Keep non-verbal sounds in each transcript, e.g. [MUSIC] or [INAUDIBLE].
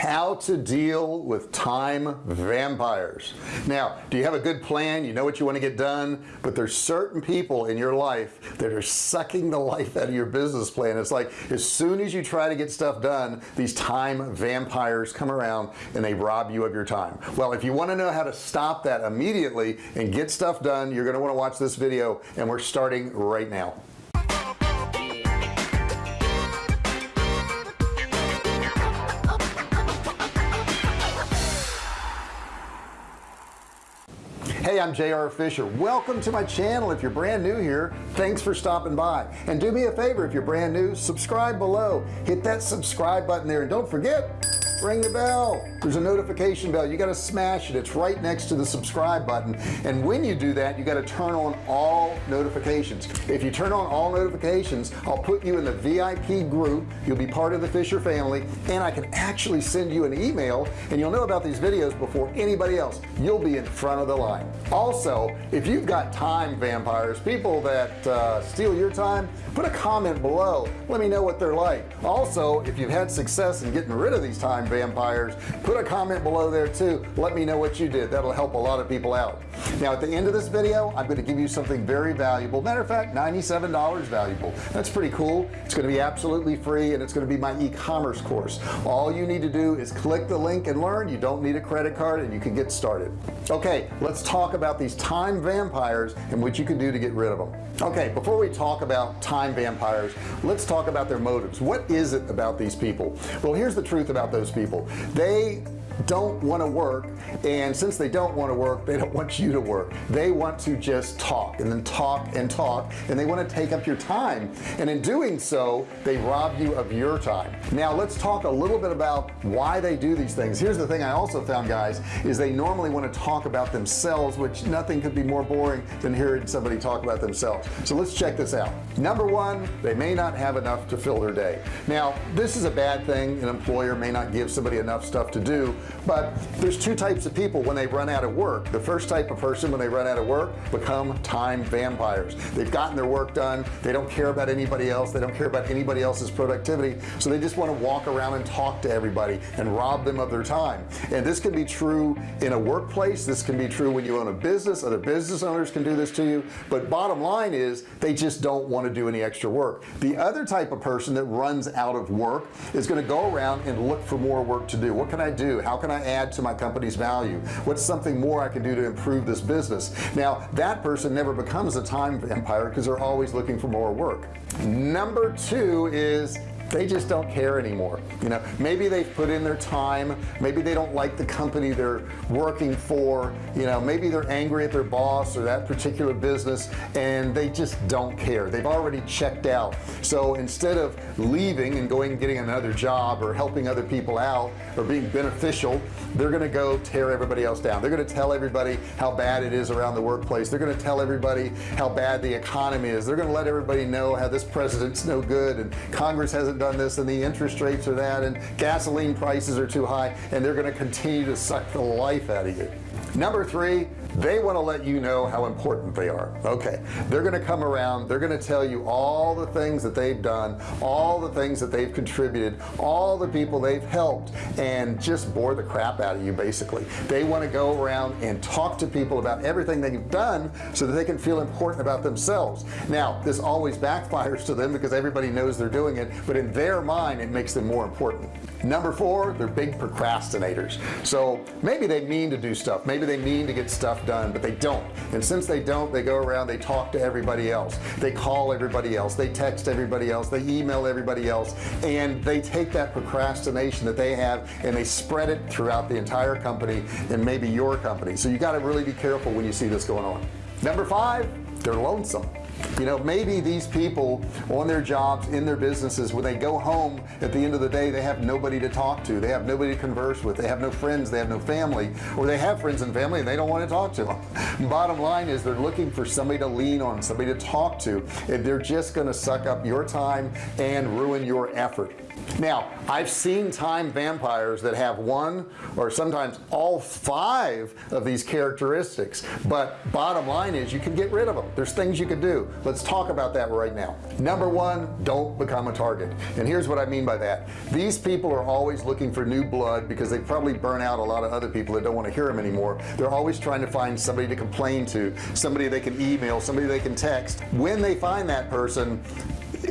how to deal with time vampires. Now do you have a good plan? You know what you want to get done but there's certain people in your life that are sucking the life out of your business plan. It's like as soon as you try to get stuff done these time vampires come around and they rob you of your time. Well if you want to know how to stop that immediately and get stuff done you're going to want to watch this video and we're starting right now I'm JR Fisher. Welcome to my channel. If you're brand new here thanks for stopping by. And do me a favor if you're brand new subscribe below. Hit that subscribe button there. And don't forget ring the bell. There's a notification bell. You got to smash it. It's right next to the subscribe button. And when you do that you got to turn on all notifications. If you turn on all notifications I'll put you in the VIP group. You'll be part of the Fisher family. And I can actually send you an email and you'll know about these videos before anybody else. You'll be in front of the line. Also if you've got time vampires people that uh, steal your time put a comment below. Let me know what they're like. Also if you've had success in getting rid of these time vampires. Put a comment below there too. Let me know what you did. That'll help a lot of people out now at the end of this video I'm going to give you something very valuable. Matter of fact $97 valuable. That's pretty cool. It's going to be absolutely free and it's going to be my e-commerce course. All you need to do is click the link and learn. You don't need a credit card and you can get started. Okay let's talk about these time vampires and what you can do to get rid of them. Okay before we talk about time vampires let's talk about their motives. What is it about these people? Well here's the truth about those people. They don't want to work and since they don't want to work they don't [LAUGHS] want you to work. They want to just talk and then talk and talk and they want to take up your time. And in doing so they rob you of your time. Now let's talk a little bit about why they do these things. Here's the thing I also found guys is they normally want to talk about themselves which nothing could be more boring than hearing somebody talk about themselves. So let's check this out. Number one they may not have enough to fill their day. Now this is a bad thing. An employer may not give somebody enough stuff to do but there's two types of people when they run out of work. The first type of person when they run out of work become time vampires. They've gotten their work done. They don't care about anybody else. They don't care about anybody else's productivity. So they just want to walk around and talk to everybody and rob them of their time. And this can be true in a workplace. This can be true when you own a business. Other business owners can do this to you. But bottom line is they just don't want to do any extra work. The other type of person that runs out of work is going to go around and look for more work to do. What can I do? How can I add to my company's value? What's something more I can do to improve this business? Now that person never becomes a time vampire because they're always looking for more work. Number two is they just don't care anymore you know? Maybe they've put in their time. Maybe they don't like the company they're working for you know? Maybe they're angry at their boss or that particular business and they just don't care. They've already checked out. So instead of leaving and going and getting another job or helping other people out or being beneficial they're gonna go tear everybody else down. They're gonna tell everybody how bad it is around the workplace. They're gonna tell everybody how bad the economy is. They're gonna let everybody know how this president's no good and Congress hasn't done this and the interest rates are that and gasoline prices are too high and they're going to continue to suck the life out of you. Number three they want to let you know how important they are. Okay. They're going to come around. They're going to tell you all the things that they've done all the things that they've contributed all the people they've helped and just bore the crap out of you basically. They want to go around and talk to people about everything they've done so that they can feel important about themselves. Now this always backfires to them because everybody knows they're doing it but in their mind it makes them more important. Number four they're big procrastinators. So maybe they mean to do stuff. Maybe they mean to get stuff done but they don't. And since they don't they go around they talk to everybody else. They call everybody else. They text everybody else. They email everybody else. And they take that procrastination that they have and they spread it throughout the entire company and maybe your company. So you got to really be careful when you see this going on. Number five they're lonesome. You know maybe these people on their jobs in their businesses when they go home at the end of the day they have nobody to talk to. They have nobody to converse with. They have no friends. They have no family. Or they have friends and family and they don't want to talk to them [LAUGHS] bottom line is they're looking for somebody to lean on somebody to talk to and they're just going to suck up your time and ruin your effort now I've seen time vampires that have one or sometimes all five of these characteristics but bottom line is you can get rid of them. There's things you can do. Let's talk about that right now. Number one don't become a target. And here's what I mean by that. These people are always looking for new blood because they probably burn out a lot of other people that don't want to hear them anymore. They're always trying to find somebody to complain to somebody they can email somebody they can text. When they find that person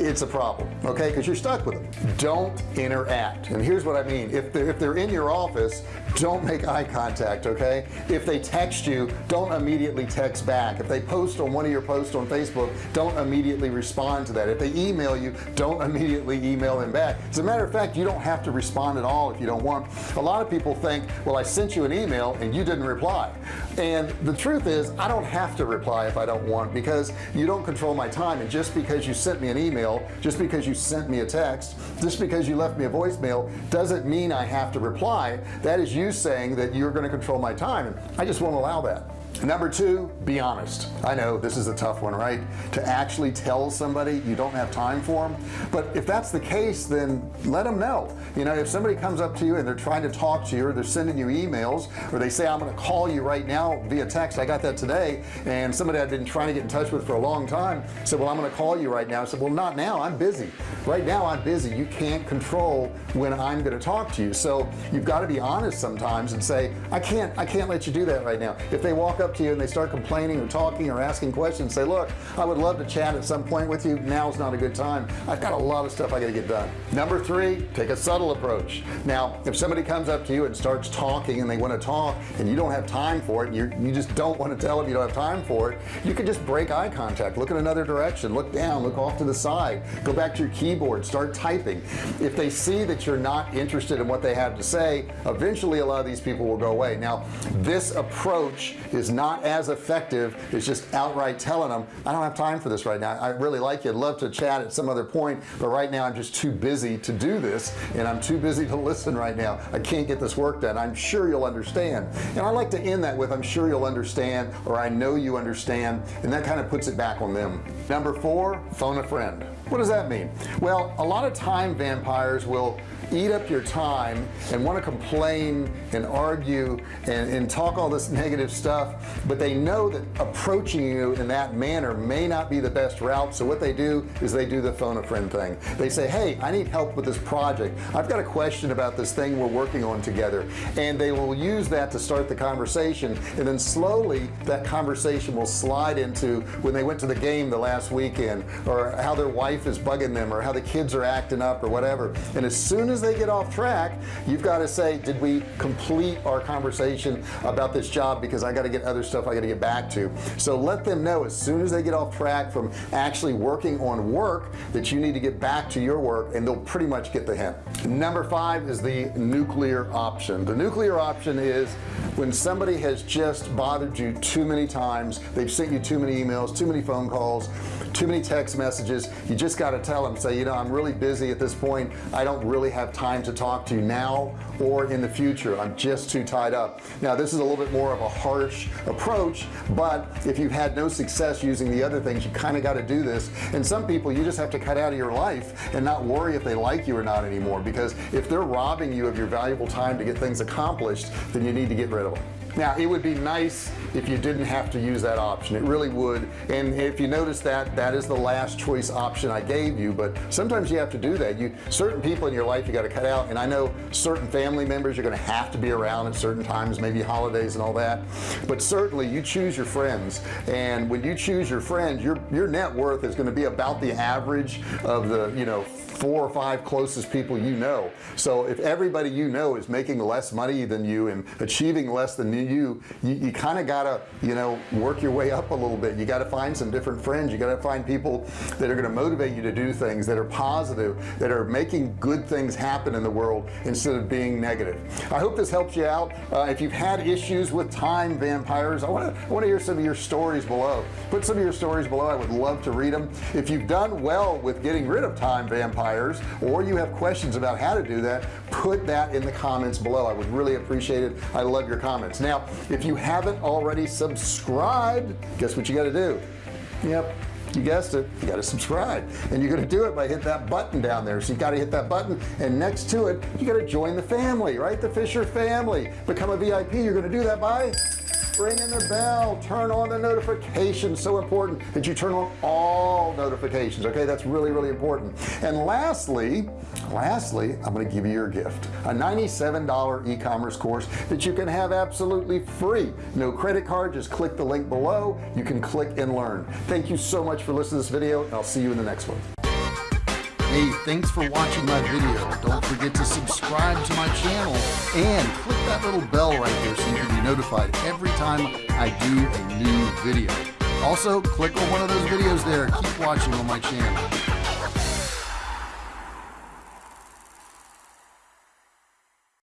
it's a problem okay? Because you're stuck with them. Don't interact. And here's what I mean. If they're, if they're in your office don't make eye contact okay? If they text you don't immediately text back. If they post on one of your posts on Facebook don't immediately respond to that. If they email you don't [LAUGHS] immediately email them back. As a matter of fact you don't have to respond at all if you don't want. A lot of people think well I sent you an email and you didn't reply. And the truth is I don't have to reply if I don't want because you don't control my time. And just because you sent me an email email just because you sent me a text just because you left me a voicemail doesn't mean I have to reply. That is you saying that you're going to control my time and I just won't allow that number two be honest. I know this is a tough one right? To actually tell somebody you don't have time for them but if that's the case then let them know. You know if somebody comes up to you and they're trying to talk to you or they're sending you emails or they say I'm gonna call you right now via text. I got that today. And somebody I've been trying to get in touch with for a long time said well I'm gonna call you right now. I said well not now. I'm busy. Right now I'm busy. You can't control when I'm gonna talk to you. So you've got to be honest sometimes and say I can't I can't let you do that right now. If they walk up up to you and they start complaining or talking or asking questions say look I would love to chat at some point with you. Now's not a good time. I've got a lot of stuff I got to get done. Number three take a subtle approach. Now if somebody comes up to you and starts talking and they want to talk and you don't have time for it you you just don't want to tell them you don't have time for it you can just break eye contact look in another direction look down look off to the side go back to your keyboard start typing. If they see that you're not interested in what they have to say eventually a lot of these people will go away. Now this approach is not as effective as just outright telling them I don't have time for this right now. I really like you. I'd love to chat at some other point but right now I'm just too busy to do this and I'm too busy to [LAUGHS] listen right now. I can't get this work done. I'm sure you'll understand. And I like to end that with I'm sure you'll understand or I know you understand and that kind of puts it back on them. Number four phone a friend what does that mean? Well a lot of time vampires will eat up your time and want to complain and argue and, and talk all this [LAUGHS] negative stuff but they know that approaching you in that manner may not be the best route so what they do is they do the phone a friend thing. They say hey I need help with this project. I've got a question about this thing we're working on together. And they will use that to start the conversation and then slowly that conversation will slide into when they went to the game the last weekend or how their wife is bugging them or how the kids are acting up or whatever. And as soon as as they get off track you've got to say did we complete our conversation about this job? Because I got to get other stuff I got to get back to. So let them know as soon as they get off track from actually working on work that you need to get back to your work and they'll pretty much get the hint. Number five is the nuclear option. The nuclear option is when somebody has just bothered you too many times they've sent you too many emails too many phone calls too many text messages. You just got to tell them say you know I'm really busy at this point. I don't really have time to talk to you now or in the future. I'm just too tied up. Now this is a little bit more of a harsh approach but if you've had no success using the other things you kind of got to do this. And some people you just have to cut out of your life and not worry if they like you or not anymore because if they're robbing you of your valuable time to get things accomplished then you need to get rid of them now it would be nice if you didn't have to use that option. It really would. And if you notice that that is the last choice option I gave you. But sometimes you have to do that. You certain people in your life you got to cut out. And I know certain family members you're going to have to be around at certain times maybe holidays and all that. But certainly you choose your friends. And when you choose your friends your your net worth is going to be about the average of the you know four or five closest people you know. So if everybody you know is making less money than you and achieving less than you you, you kind of gotta you know work your way up a little bit. You got to find some different friends. You got to find people that are going to motivate you to do things that are positive that are making good things happen in the world instead of being negative. I hope this helps you out. Uh, if you've had issues with time vampires I want to want to hear some of your stories below. Put some of your stories below. I would love to read them if you've done well with getting rid of time vampires or you have questions about how to do that put that in the comments below. I would really appreciate it. I love your comments. Now if you haven't already subscribed guess what you got to do? Yep you guessed it you got to subscribe. And you're going to do it by hit that button down there. So you got to hit that button and next to it you got to join the family right? The Fisher family. Become a VIP you're going to do that by ringing the bell. Turn on the notifications. So important that you turn on all notifications okay? That's really really important. And lastly lastly I'm to give you your gift a $97 e-commerce course that you can have absolutely free. No credit card just click the link below. You can click and learn. Thank you so much for listening to this video and I'll see you in the next one Hey, thanks for watching my video. Don't forget to subscribe to my channel and click that little bell right there so you can be notified every time I do a new video. Also, click on one of those videos there. Keep watching on my channel.